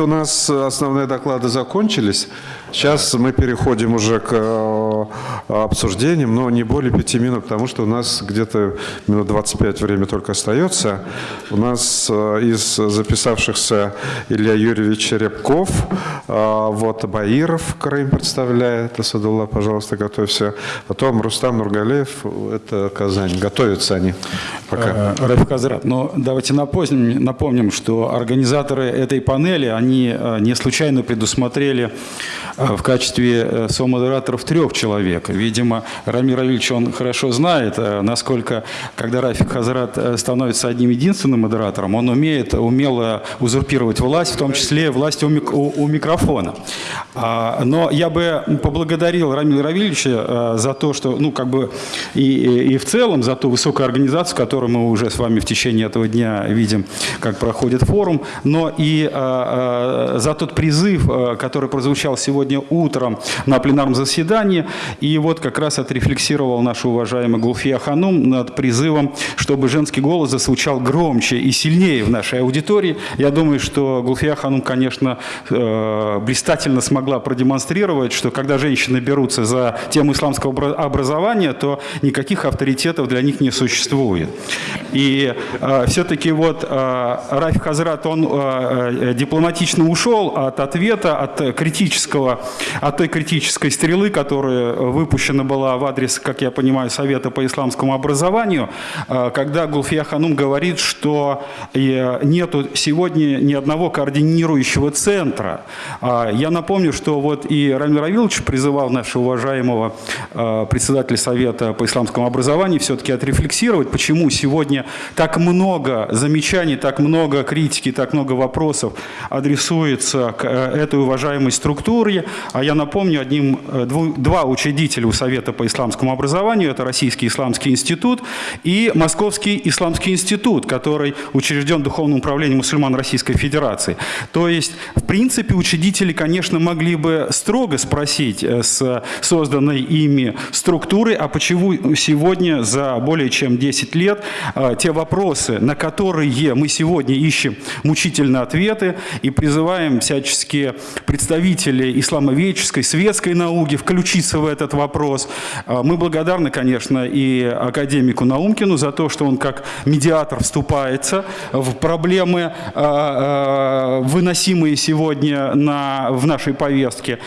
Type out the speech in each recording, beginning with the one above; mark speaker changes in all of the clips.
Speaker 1: у нас основные доклады закончились. Сейчас мы переходим уже к э, обсуждениям, но не более пяти минут, потому что у нас где-то минут 25 время только остается. У нас э, из записавшихся Илья Юрьевич Рябков, э, вот Баиров Крым представляет, Асадулла, пожалуйста, готовься. Потом Рустам Нургалеев, это Казань. Готовятся они пока.
Speaker 2: Рафик Азрат, но давайте напомним, напомним, что организаторы этой панели, они не случайно предусмотрели в качестве э, со-модераторов трех человек. Видимо, Рамир Равильевич, он хорошо знает, э, насколько, когда Рафик Хазрат становится одним единственным модератором, он умеет умело узурпировать власть, в том числе власть у, мик у, у микрофона. А, но я бы поблагодарил Рамира Равильевича за то, что, ну, как бы, и, и в целом за ту высокую организацию, которую мы уже с вами в течение этого дня видим, как проходит форум, но и а, а, за тот призыв, который прозвучал сегодня сегодня утром на пленарном заседании. И вот как раз отрефлексировал наш уважаемый Гулфия Ханум над призывом, чтобы женский голос зазвучал громче и сильнее в нашей аудитории. Я думаю, что Гулфия Ханум, конечно, э, блистательно смогла продемонстрировать, что когда женщины берутся за тему исламского образования, то никаких авторитетов для них не существует. И э, все-таки вот э, Рафик Хазрат, он дипломатично ушел от ответа, от критического от той критической стрелы, которая выпущена была в адрес, как я понимаю, Совета по исламскому образованию, э, когда Гулфия Ханум говорит, что э, нету сегодня ни одного координирующего центра. А я напомню, что вот и Рамир Авилович призывал нашего уважаемого э, председателя Совета по исламскому образованию все-таки отрефлексировать, почему сегодня так много замечаний, так много критики, так много вопросов адресуется к этой уважаемой структуре, а я напомню, одним, э, два учредителя у Совета по исламскому образованию, это Российский исламский институт и Московский исламский институт, который учрежден Духовным управлением мусульман Российской Федерации. То есть, в принципе, учредители, конечно, могли бы строго спросить э, с созданной ими структуры, а почему сегодня за более чем 10 лет э, те вопросы, на которые мы сегодня ищем мучительные ответы и призываем всячески представителей исламского исламоведческой, светской науки включиться в этот вопрос. А, мы благодарны, конечно, и академику Наумкину за то, что он как медиатор вступается в проблемы, а, а, выносимые сегодня на, в нашей повестке.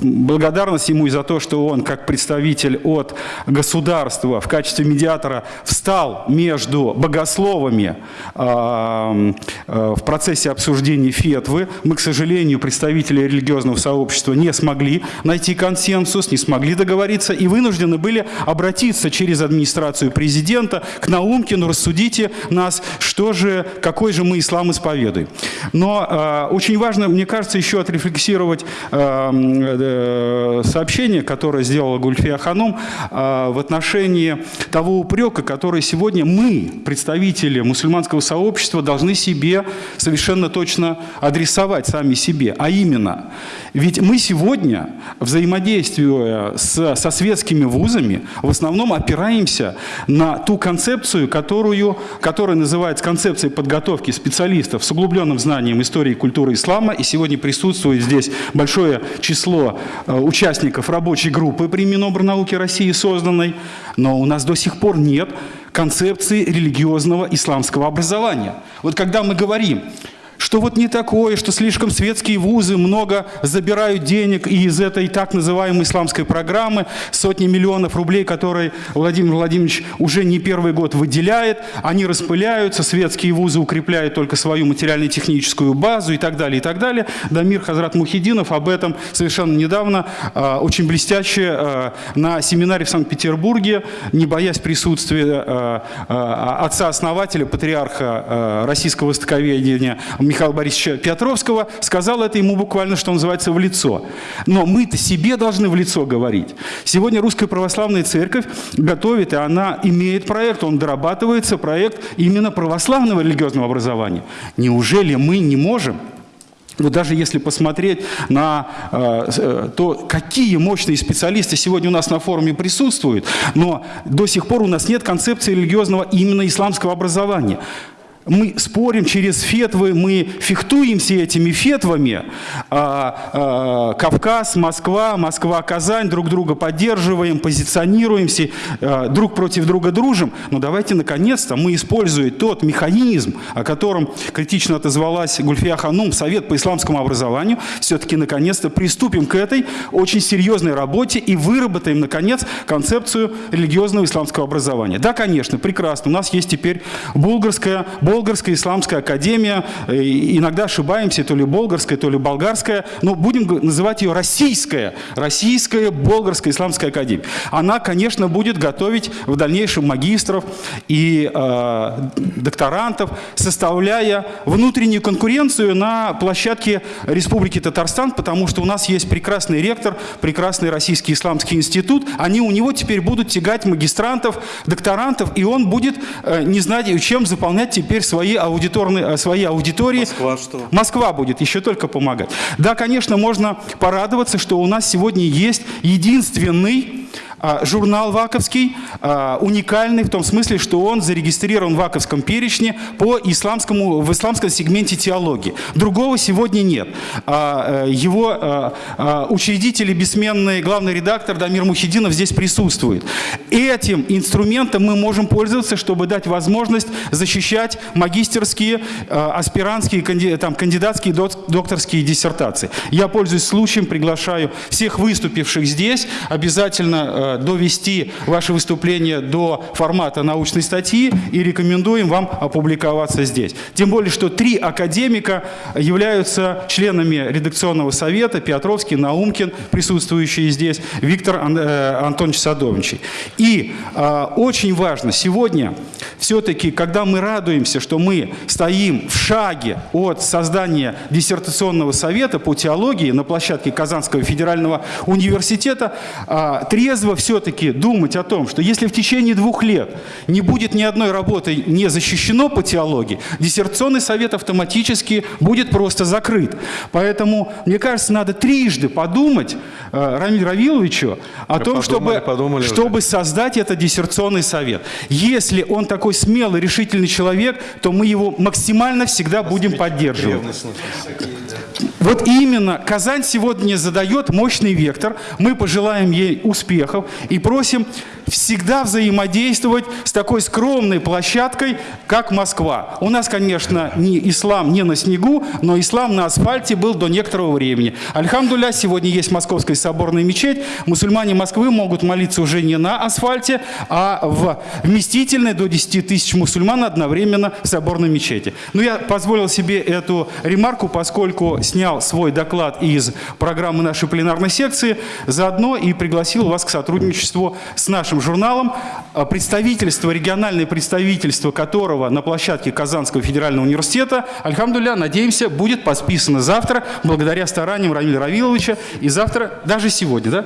Speaker 2: Благодарность ему и за то, что он как представитель от государства в качестве медиатора встал между богословами в процессе обсуждения фетвы. Мы, к сожалению, представители религиозного сообщества не смогли найти консенсус, не смогли договориться и вынуждены были обратиться через администрацию президента к Наумкину, рассудите нас, что же, какой же мы ислам исповедуем. Но э, очень важно, мне кажется, еще отрефлексировать э, э, сообщение, которое сделала Гульфия Ханум э, в отношении того упрека, который сегодня мы, представители мусульманского сообщества, должны себе совершенно точно адресовать сами себе. А именно, ведь мы сегодня, взаимодействуя с, со светскими вузами, в основном опираемся на ту концепцию, которую, которая называется концепцией подготовки специалистов с углубленным знанием истории и культуры ислама. И сегодня присутствует здесь большое число э, участников рабочей группы при Минобрнауке России созданной. Но у нас до сих пор нет концепции религиозного исламского образования. Вот когда мы говорим что вот не такое, что слишком светские вузы много забирают денег из этой так называемой исламской программы, сотни миллионов рублей, которые Владимир Владимирович уже не первый год выделяет, они распыляются, светские вузы укрепляют только свою материально-техническую базу и так далее, и так далее. Дамир Хазрат Мухидинов об этом совершенно недавно э, очень блестяще э, на семинаре в Санкт-Петербурге, не боясь присутствия э, отца-основателя, патриарха российского востоковедения Михаила Борисовича Петровского, сказал это ему буквально, что называется, в лицо. Но мы-то себе должны в лицо говорить. Сегодня Русская Православная Церковь готовит, и она имеет проект, он дорабатывается, проект именно православного религиозного образования. Неужели мы не можем вот даже если посмотреть на э, э, то, какие мощные специалисты сегодня у нас на форуме присутствуют, но до сих пор у нас нет концепции религиозного именно исламского образования. Мы спорим через фетвы, мы фехтуемся этими фетвами. А, а, Кавказ, Москва, Москва, Казань, друг друга поддерживаем, позиционируемся, а, друг против друга дружим. Но давайте, наконец-то, мы используем тот механизм, о котором критично отозвалась Гульфия Ханум, Совет по исламскому образованию, все-таки, наконец-то, приступим к этой очень серьезной работе и выработаем, наконец, концепцию религиозного исламского образования. Да, конечно, прекрасно. У нас есть теперь булгарская Болгарская исламская академия, э, иногда ошибаемся, то ли болгарская, то ли болгарская, но будем называть ее российская, российская болгарская исламская академия. Она, конечно, будет готовить в дальнейшем магистров и э, докторантов, составляя внутреннюю конкуренцию на площадке Республики Татарстан, потому что у нас есть прекрасный ректор, прекрасный Российский исламский институт, они у него теперь будут тягать магистрантов, докторантов, и он будет э, не знать, чем заполнять теперь теперь свои, аудиторные, э, свои аудитории.
Speaker 3: Москва что?
Speaker 2: Москва будет еще только помогать. Да, конечно, можно порадоваться, что у нас сегодня есть единственный журнал «Ваковский» а, уникальный в том смысле, что он зарегистрирован в Ваковском перечне по исламскому, в исламском сегменте теологии. Другого сегодня нет. А, э, его учредитель и бессменный главный редактор Дамир Мухидинов здесь присутствует. Этим инструментом мы можем пользоваться, чтобы дать возможность защищать магистерские, аспирантские, там, кандидатские, докторские диссертации. Я пользуюсь случаем, приглашаю всех выступивших здесь, обязательно довести ваше выступление до формата научной статьи и рекомендуем вам опубликоваться здесь. Тем более, что три академика являются членами редакционного совета, Петровский, Наумкин, присутствующие здесь, Виктор э, Антонович Садовничий. И э, очень важно сегодня, все-таки, когда мы радуемся, что мы стоим в шаге от создания диссертационного совета по теологии на площадке Казанского федерального университета, э, трезво все-таки думать о том, что если в течение двух лет не будет ни одной работы не защищено по теологии, диссертационный совет автоматически будет просто закрыт. Поэтому, мне кажется, надо трижды подумать э, Рамиль Равиловичу о
Speaker 1: Мы
Speaker 2: том,
Speaker 1: подумали,
Speaker 2: чтобы,
Speaker 1: подумали
Speaker 2: чтобы создать этот диссертационный совет. Если он такой смелый, решительный человек, то мы его максимально всегда будем поддерживать. Вот именно Казань сегодня задает мощный вектор. Мы пожелаем ей успехов и просим всегда взаимодействовать с такой скромной площадкой, как Москва. У нас, конечно, не ислам не на снегу, но ислам на асфальте был до некоторого времени. Альхамдуля, сегодня есть Московская соборная мечеть. Мусульмане Москвы могут молиться уже не на асфальте, а в вместительной до 10 тысяч мусульман одновременно в соборной мечети. Но я позволил себе эту ремарку, поскольку снял свой доклад из программы нашей пленарной секции, заодно и пригласил вас к сотрудничеству с нашим журналом, а, представительство, региональное представительство которого на площадке Казанского федерального университета, альхамдуля, надеемся, будет подписано завтра, благодаря стараниям Рамиля Равиловича, и завтра, даже сегодня, да?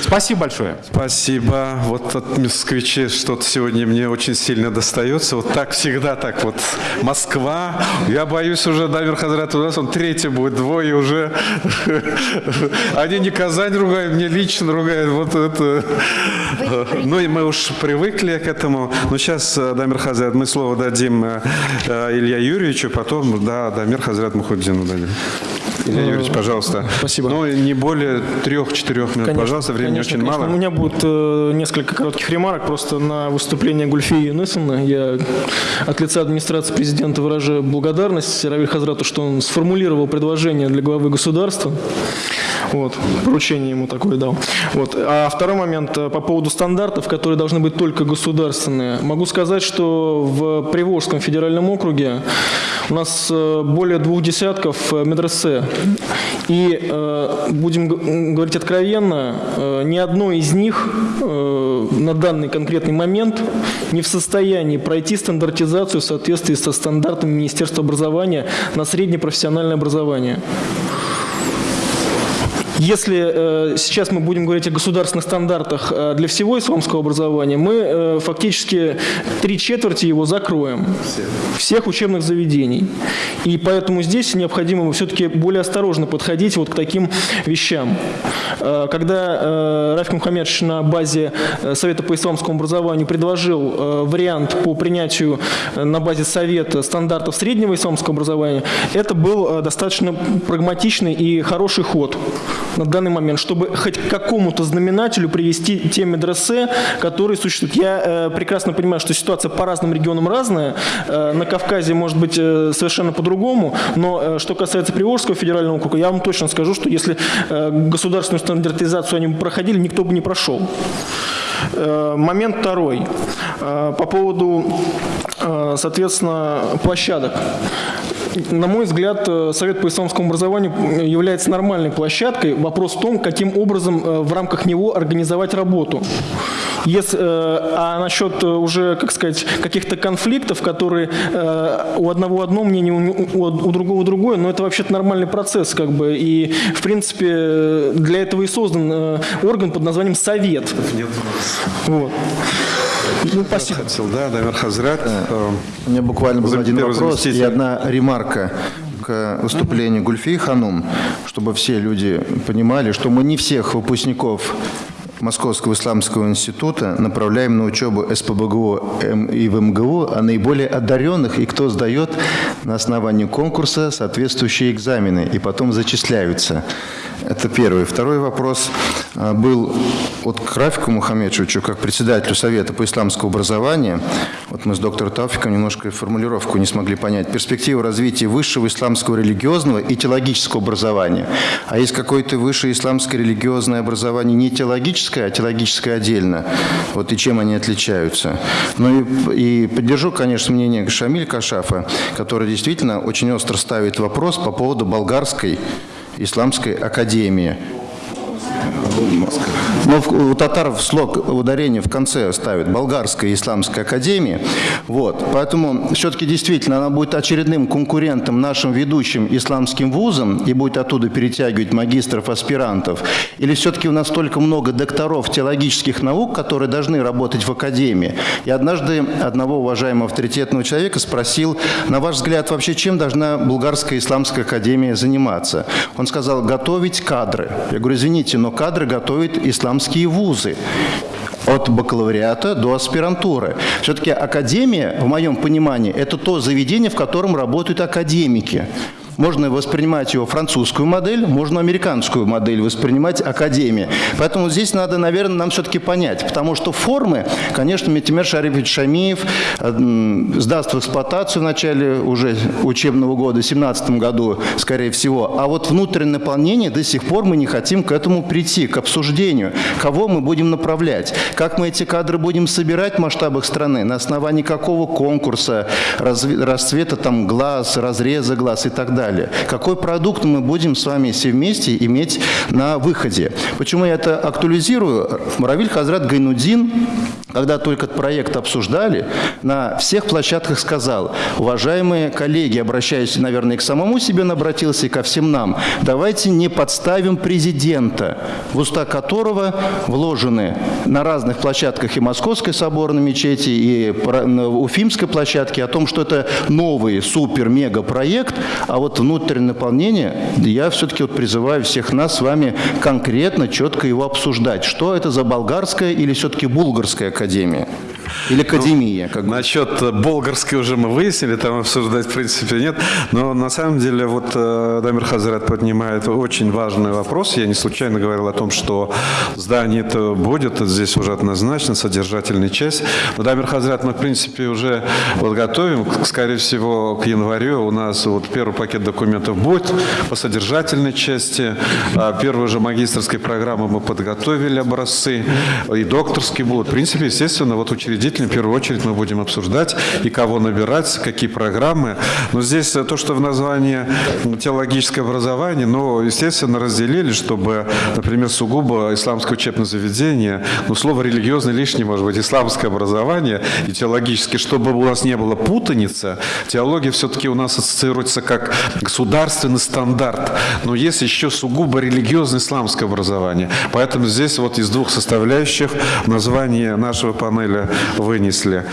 Speaker 2: Спасибо большое.
Speaker 1: Спасибо. Вот от москвичей что-то сегодня мне очень сильно достается. Вот так всегда так вот. Москва. Я боюсь уже, Дамир Хазрат, у нас он третий будет, двое уже. Они не Казань ругают, мне лично ругают. Вот это. Ну и мы уж привыкли к этому. Но сейчас, э, Дамир Хазрат, мы слово дадим э, э, Илья Юрьевичу, потом, да, Дамир Хазрат Мухуддину дадим. Илья Юрьевич, пожалуйста.
Speaker 4: Спасибо.
Speaker 1: Ну, не более трех-четырех минут, пожалуйста, времени
Speaker 4: конечно,
Speaker 1: очень
Speaker 4: конечно.
Speaker 1: мало.
Speaker 4: У меня будет э, несколько коротких ремарок просто на выступление Гульфии Юнысовны. Я от лица администрации президента выражаю благодарность Равиль Хазрату, что он сформулировал предложение для главы государства. Вот, поручение ему такое дал. Вот. А второй момент э, по поводу стандартов, которые должны быть только государственные. Могу сказать, что в Приволжском федеральном округе у нас э, более двух десятков э, медресе. И будем говорить откровенно, ни одно из них на данный конкретный момент не в состоянии пройти стандартизацию в соответствии со стандартами Министерства образования на среднепрофессиональное образование. Если э, сейчас мы будем говорить о государственных стандартах э, для всего исламского образования, мы э, фактически три четверти его закроем. Всех учебных заведений. И поэтому здесь необходимо все-таки более осторожно подходить вот к таким вещам. Э, Когда э, Рафик Мухаммедович на базе э, Совета по исламскому образованию предложил э, вариант по принятию э, на базе Совета стандартов среднего исламского образования, это был э, достаточно прагматичный и хороший ход на данный момент, чтобы хоть к какому-то знаменателю привести те медресе, которые существуют. Я э, прекрасно понимаю, что ситуация по разным регионам разная. Э, на Кавказе может быть э, совершенно по-другому, но э, что касается Приволжского федерального округа, я вам точно скажу, что если э, государственную стандартизацию они бы проходили, никто бы не прошел. Э, Момент второй. Э, По поводу, э, соответственно, площадок. На мой взгляд, э, Совет по исламскому образованию является нормальной площадкой. Вопрос в том, каким образом э, в рамках него организовать работу. Если, э, а насчет э, уже, как сказать, каких-то конфликтов, которые э, у одного одно мнение, у, другого другое, но это вообще-то нормальный процесс, как бы. И, в принципе, э, для этого и создан э, орган под названием Совет. Вот. Ну, спасибо.
Speaker 1: Хотел, да, Дамир Хазрат. Э,
Speaker 3: У меня буквально был один вопрос и одна ремарка к выступлению Гульфии Ханум, чтобы все люди понимали, что мы не всех выпускников Московского исламского института направляем на учебу СПБГУ и в МГУ, а наиболее одаренных и кто сдает на основании конкурса соответствующие экзамены и потом зачисляются. Это первый. Второй вопрос был от к Рафику Мухаммедовичу, как председателю Совета по исламскому образованию. Вот мы с доктором Тауфиком немножко формулировку не смогли понять. Перспектива развития высшего исламского религиозного и теологического образования. А есть какое-то высшее исламское религиозное образование не теологическое, а теологическое отдельно. Вот и чем они отличаются. Ну и, и поддержу, конечно, мнение Шамиль Кашафа, который действительно очень остро ставит вопрос по поводу болгарской исламской академии. Но в- у татар в слог ударение в конце ставят болгарская исламская академия. Вот. Поэтому все-таки действительно она будет очередным конкурентом нашим ведущим исламским вузам и будет оттуда перетягивать магистров, аспирантов. Или все-таки у нас столько много докторов теологических наук, которые должны работать в академии. И однажды одного уважаемого авторитетного человека спросил, на ваш взгляд, вообще чем должна Булгарская исламская академия заниматься? Он сказал, готовить кадры. Я говорю, извините, но кадры готовят исламские вузы. От бакалавриата до аспирантуры. Все-таки академия, в моем понимании, это то заведение, в котором работают академики. Можно воспринимать его французскую модель, можно американскую модель воспринимать академия. Поэтому здесь надо, наверное, нам все-таки понять, потому что формы, конечно, Митимер Шарипович Шамиев э, сдаст в эксплуатацию в начале уже учебного года, в 2017 году, скорее всего. А вот внутреннее наполнение до сих пор мы не хотим к этому прийти, к обсуждению, кого мы будем направлять, как мы эти кадры будем собирать в масштабах страны, на основании какого конкурса, расцвета там глаз, разреза глаз и так далее. Какой продукт мы будем с вами все вместе иметь на выходе. Почему я это актуализирую? Равиль Хазрат Гайнудин, когда только проект обсуждали, на всех площадках сказал, уважаемые коллеги, обращаясь, наверное, и к самому себе обратился, и ко всем нам, давайте не подставим президента, в уста которого вложены на разных площадках и Московской соборной мечети, и Уфимской площадке о том, что это новый супер-мега-проект, а вот внутреннее наполнение, я все-таки вот призываю всех нас с вами конкретно, четко его обсуждать. Что это за болгарская или все-таки булгарская академия? Или академия? Как.
Speaker 1: Насчет э, болгарской уже мы выяснили, там обсуждать в принципе нет. Но на самом деле вот э, Дамир Хазрат поднимает очень важный вопрос. Я не случайно говорил о том, что здание это будет, здесь уже однозначно, содержательная часть. Но Дамир Хазрат мы в принципе уже вот готовим, скорее всего к январю у нас вот первый пакет документов будет по содержательной части. А Первую же магистрской программы мы подготовили образцы, и докторские будут. В принципе, естественно, вот учредительные учредителями, в первую очередь мы будем обсуждать и кого набирать, какие программы. Но здесь то, что в названии теологическое образование, ну, естественно, разделили, чтобы, например, сугубо исламское учебное заведение, ну, слово религиозное лишнее, может быть, исламское образование и теологическое, чтобы у нас не было путаницы, теология все-таки у нас ассоциируется как государственный стандарт, но есть еще сугубо религиозное исламское образование. Поэтому здесь вот из двух составляющих название нашего панеля вынесли.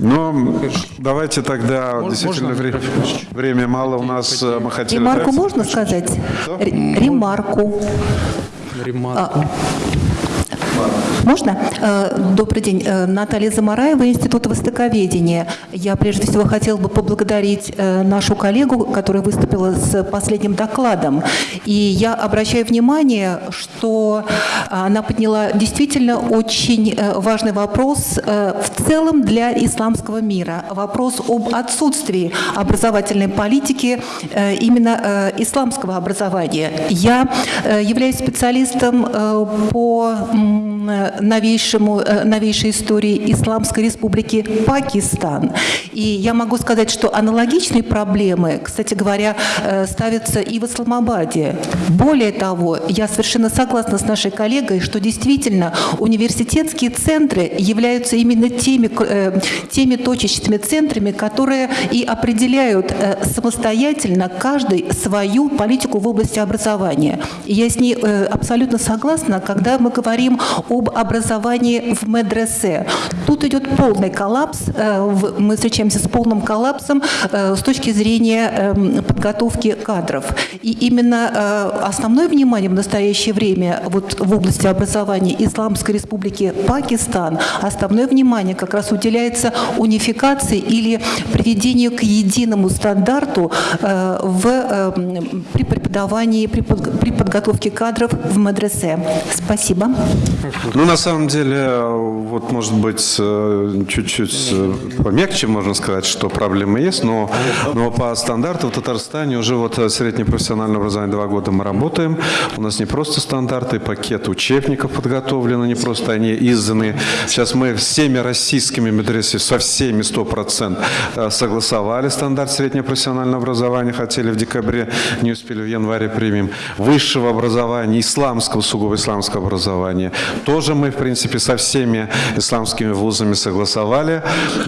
Speaker 1: Но давайте тогда, действительно, вре- время мало у нас, э, мы хотели...
Speaker 5: Ремарку можно сказать? Ре- Ремарку. А, Можно? Э, Добрый день. Э, Наталья Замараева, Институт Востоковедения. Я прежде всего хотела бы поблагодарить э, нашу коллегу, которая выступила с последним докладом. И я обращаю внимание, что она подняла действительно очень важный вопрос в целом для исламского мира. Вопрос об отсутствии образовательной политики именно исламского образования. Я являюсь специалистом по новейшему, э, новейшей истории Исламской Республики Пакистан. И я могу сказать, что аналогичные проблемы, кстати говоря, э, ставятся и в Исламабаде. Более того, я совершенно согласна с нашей коллегой, что действительно университетские центры являются именно теми, э, теми точечными центрами, которые и определяют самостоятельно каждый свою политику в области образования. И я с ней абсолютно согласна, когда мы говорим об образовании в медресе. Тут идет полный коллапс, э, мы встречаемся с полным коллапсом э, с точки зрения эм, подготовки кадров. И именно э, основное внимание в настоящее время вот в области образования Исламской Республики Пакистан, основное внимание как раз уделяется унификации или приведению к единому стандарту в, при преподавании, при, под- при подготовке кадров в медресе. Спасибо.
Speaker 1: Ну, на самом деле, вот, может быть, э, чуть-чуть э, помягче можно сказать, что проблемы есть, но, но по стандарту в Татарстане уже вот э, среднее профессиональное образование два года мы работаем. У нас не просто стандарты, пакет учебников подготовлены, не просто они изданы. Сейчас мы всеми российскими медресе, со всеми 100% э, согласовали стандарт среднего профессионального образования, хотели в декабре, не успели в январе примем. Высшего образования, исламского, сугубо исламского образования. Тоже мы, в принципе, со всеми исламскими вузами согласовали.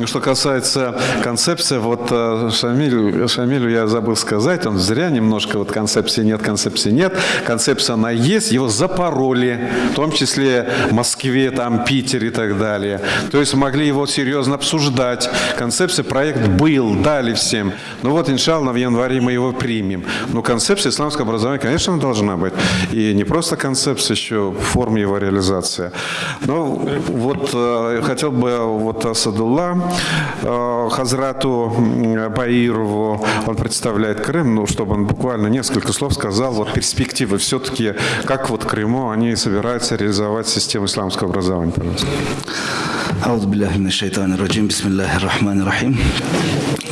Speaker 1: Что касается концепции, вот э, Шамилю, Шамилю я забыл сказать, он зря немножко, вот концепции нет, концепции нет. Концепция она есть, его запороли, в том числе в Москве, там, Питере и так далее. То есть могли его серьезно обсуждать. Концепция, проект был, дали всем. Ну вот, иншалла, в январе мы его примем. Но концепция исламского образования, конечно, должна быть. И не просто концепция, еще форма его реализации. Ну, вот э, хотел бы вот Асадулла э, Хазрату Баирову, он представляет Крым, ну, чтобы он буквально несколько слов сказал, вот перспективы все-таки, как вот Крыму они собираются реализовать систему исламского образования, пожалуйста.
Speaker 6: Раджим, бисмиллахи рахмани рахим.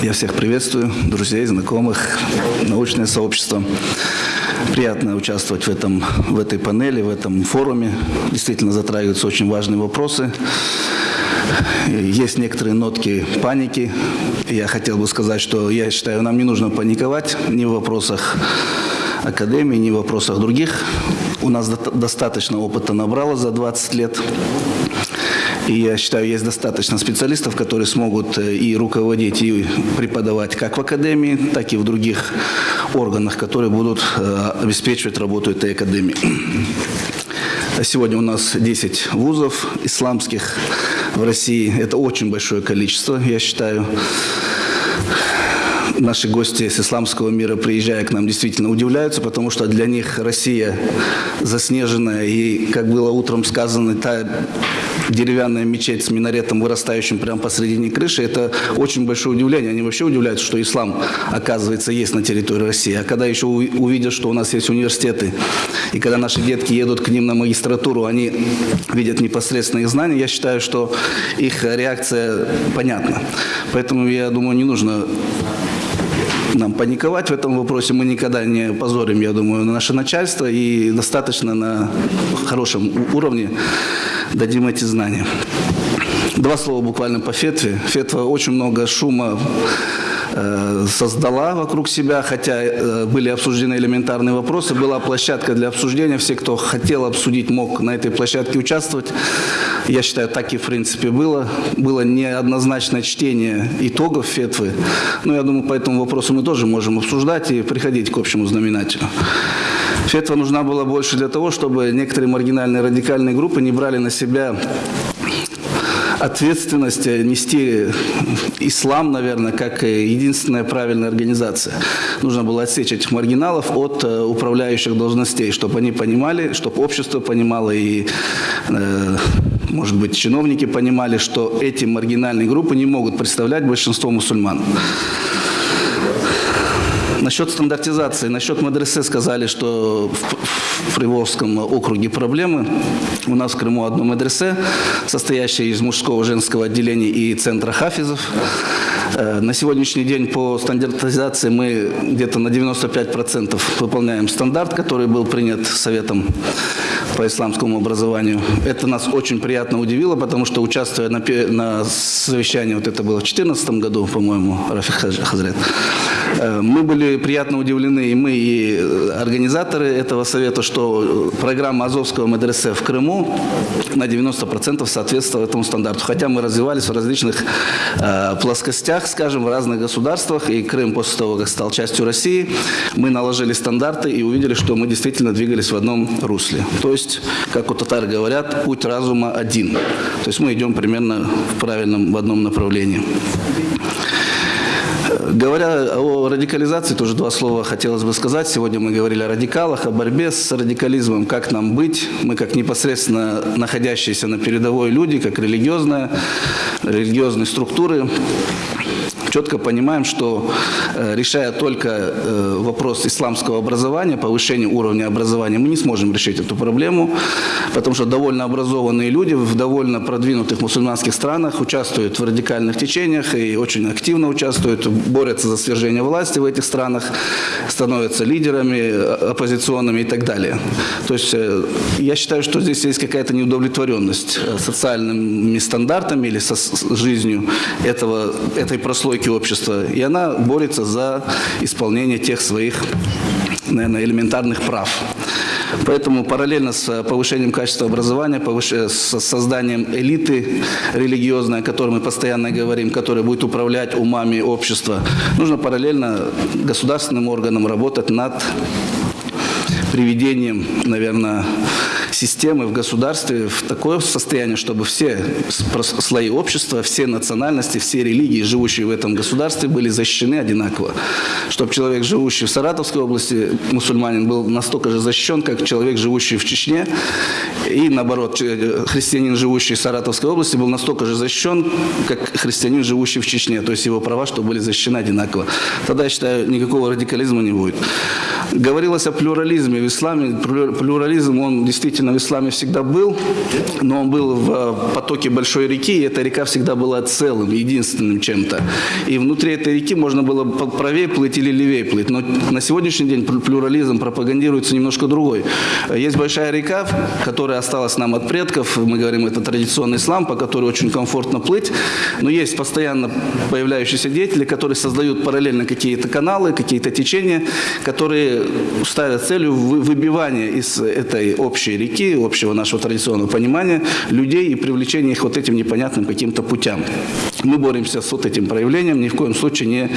Speaker 6: Я всех приветствую, друзей, знакомых, научное сообщество. Приятно участвовать в, этом, в этой панели, в этом форуме. Действительно затрагиваются очень важные вопросы. Есть некоторые нотки паники. Я хотел бы сказать, что я считаю, нам не нужно паниковать ни в вопросах академии, ни в вопросах других. У нас до- достаточно опыта набрало за 20 лет. И я считаю, есть достаточно специалистов, которые смогут э, и руководить, и преподавать как в академии, так и в других органах, которые будут э, обеспечивать работу этой академии. Сегодня у нас 10 вузов исламских в России. Это очень большое количество, я считаю. Наши гости с исламского мира, приезжая к нам, действительно удивляются, потому что для них Россия заснеженная. И, как было утром сказано, та деревянная мечеть с минаретом, вырастающим прямо посредине крыши, это очень большое удивление. Они вообще удивляются, что ислам, оказывается, есть на территории России. А когда еще увидят, что у нас есть университеты, и когда наши детки едут к ним на магистратуру, они видят непосредственно их знания, я считаю, что их реакция понятна. Поэтому, я думаю, не нужно нам паниковать в этом вопросе. Мы никогда не позорим, я думаю, наше начальство и достаточно на хорошем уровне дадим эти знания. Два слова буквально по фетве. Фетва очень много шума э, создала вокруг себя, хотя э, были обсуждены элементарные вопросы, была площадка для обсуждения, все, кто хотел обсудить, мог на этой площадке участвовать. Я считаю, так и в принципе было. Было неоднозначное чтение итогов фетвы. Но я думаю, по этому вопросу мы тоже можем обсуждать и приходить к общему знаменателю. Фетва нужна была больше для того, чтобы некоторые маргинальные радикальные группы не брали на себя ответственность нести ислам, наверное, как единственная правильная организация. Нужно было отсечь этих маргиналов от э, управляющих должностей, чтобы они понимали, чтобы общество понимало и, э, может быть, чиновники понимали, что эти маргинальные группы не могут представлять большинство мусульман. Насчет стандартизации, насчет мадресе сказали, что в, в Приволжском округе проблемы. У нас в Крыму одно мадресе, состоящее из мужского женского отделения и центра хафизов. Э, на сегодняшний день по стандартизации мы где-то на 95% выполняем стандарт, который был принят Советом по исламскому образованию. Это нас очень приятно удивило, потому что участвуя на, на совещании, вот это было в 2014 году, по-моему, Рафик Хазрет, мы были приятно удивлены, и мы, и организаторы этого совета, что программа Азовского медресе в Крыму на 90% соответствовала этому стандарту. Хотя мы развивались в различных э, плоскостях, скажем, в разных государствах, и Крым после того, как стал частью России, мы наложили стандарты и увидели, что мы действительно двигались в одном русле. То есть, как у татар говорят, путь разума один. То есть мы идем примерно в правильном, в одном направлении. Говоря о радикализации, тоже два слова хотелось бы сказать. Сегодня мы говорили о радикалах, о борьбе с радикализмом, как нам быть. Мы как непосредственно находящиеся на передовой люди, как религиозная, религиозные структуры, четко понимаем, что э, решая только э, вопрос исламского образования, повышения уровня образования, мы не сможем решить эту проблему, потому что довольно образованные люди в довольно продвинутых мусульманских странах участвуют в радикальных течениях и очень активно участвуют, борются за свержение власти в этих странах, становятся лидерами э, оппозиционными и так далее. То есть я считаю, что здесь есть какая-то неудовлетворенность социальными стандартами или со жизнью этого, этой прослойки науки общества, и она борется за исполнение тех своих, наверное, элементарных прав. Поэтому параллельно с повышением качества образования, с созданием элиты религиозной, о которой мы постоянно говорим, которая будет управлять умами общества, нужно параллельно государственным органам работать над приведением, наверное, системы в государстве в такое состояние, чтобы все слои общества, все национальности, все религии, живущие в этом государстве, были защищены одинаково. Чтобы человек, живущий в Саратовской области, мусульманин, был настолько же защищен, как человек, живущий в Чечне, и наоборот, христианин, живущий в Саратовской области, был настолько же защищен, как христианин, живущий в Чечне. То есть его права, чтобы были защищены одинаково. Тогда, я считаю, никакого радикализма не будет. Говорилось о плюрализме в исламе. Плюрализм, он действительно в исламе всегда был, но он был в э, потоке большой реки, и эта река всегда была целым, единственным чем-то. И внутри этой реки можно было правее плыть или левее плыть. Но на сегодняшний день плюрализм пропагандируется немножко другой. Есть большая река, которая осталась нам от предков, мы говорим, это традиционный ислам, по которой очень комфортно плыть, но есть постоянно появляющиеся деятели, которые создают параллельно какие-то каналы, какие-то течения, которые ставят целью выбивания из этой общей реки, общего нашего традиционного понимания людей и привлечения их вот этим непонятным каким-то путям. Мы боремся с вот этим проявлением, ни в коем случае не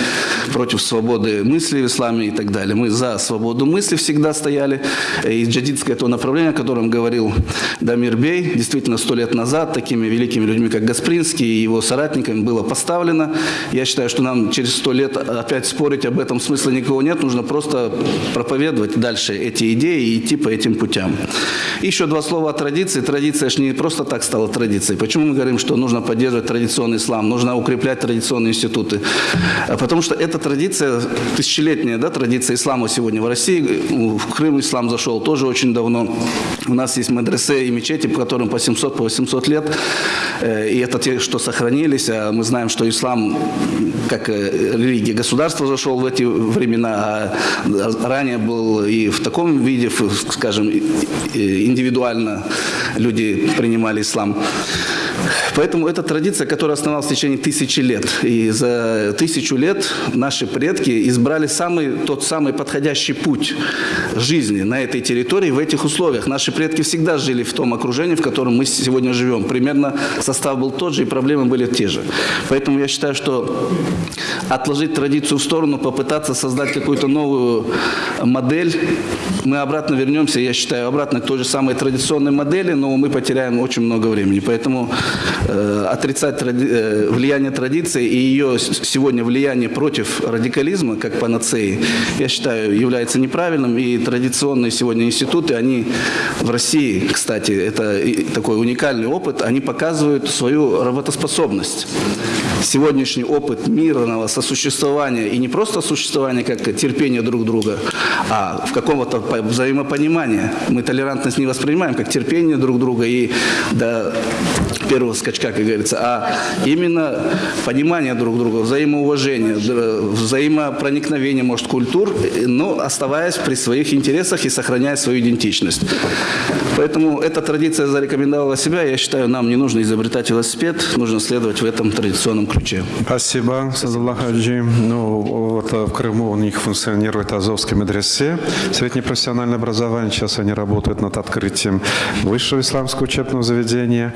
Speaker 6: против свободы мысли в исламе и так далее. Мы за свободу мысли всегда стояли. И джадидское то направление, о котором говорил Дамир Бей, действительно сто лет назад такими великими людьми, как Гаспринский и его соратниками было поставлено. Я считаю, что нам через сто лет опять спорить об этом смысла никого нет. Нужно просто проповедовать дальше эти идеи и идти по этим путям. Еще два слова о традиции. Традиция же не просто так стала традицией. Почему мы говорим, что нужно поддерживать традиционный ислам, нужно укреплять традиционные институты? А потому что эта традиция, тысячелетняя да, традиция ислама сегодня в России, в Крым ислам зашел тоже очень давно. У нас есть медресе и мечети, по которым по 700, по 800 лет. Э, и это те, что сохранились. А мы знаем, что ислам, как э, религия государства, зашел в эти времена, а ранее был и в таком виде, скажем, индивидуально люди принимали ислам. Поэтому это традиция, которая основалась в течение тысячи лет. И за тысячу лет наши предки избрали самый, тот самый подходящий путь жизни на этой территории, в этих условиях. Наши предки всегда жили в том окружении, в котором мы сегодня живем. Примерно состав был тот же, и проблемы были те же. Поэтому я считаю, что отложить традицию в сторону, попытаться создать какую-то новую модель, мы обратно вернемся, я считаю, обратно к той же самой традиционной модели, но мы потеряем очень много времени. Поэтому отрицать тради- э, влияние традиции и ее сегодня влияние против радикализма, как панацеи, я считаю, является неправильным. И традиционные сегодня институты, они в России, кстати, это такой уникальный опыт, они показывают свою работоспособность. Сегодняшний опыт мирного сосуществования и не просто существования как терпение друг друга, а в каком-то по- взаимопонимании. Мы толерантность не воспринимаем как терпение друг друга и до первого скачка, как говорится, а именно понимание друг друга, взаимоуважение, взаимопроникновение, может, культур, но оставаясь при своих интересах и сохраняя свою идентичность. Поэтому эта традиция зарекомендовала себя. Я считаю, нам не нужно изобретать велосипед, нужно следовать в этом традиционном ключе.
Speaker 1: Спасибо, Садулlah Хаджи. Ну, вот э, в Крыму у них функционирует Азовский медресе, среднепрофессиональное образование. Сейчас они работают над открытием высшего исламского учебного заведения.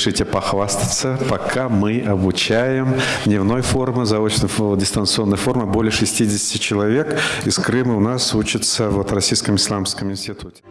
Speaker 1: Разрешите похвастаться, пока мы обучаем дневной формы, заочной дистанционной формы более 60 человек из Крыма у нас учатся вот в Российском исламском институте.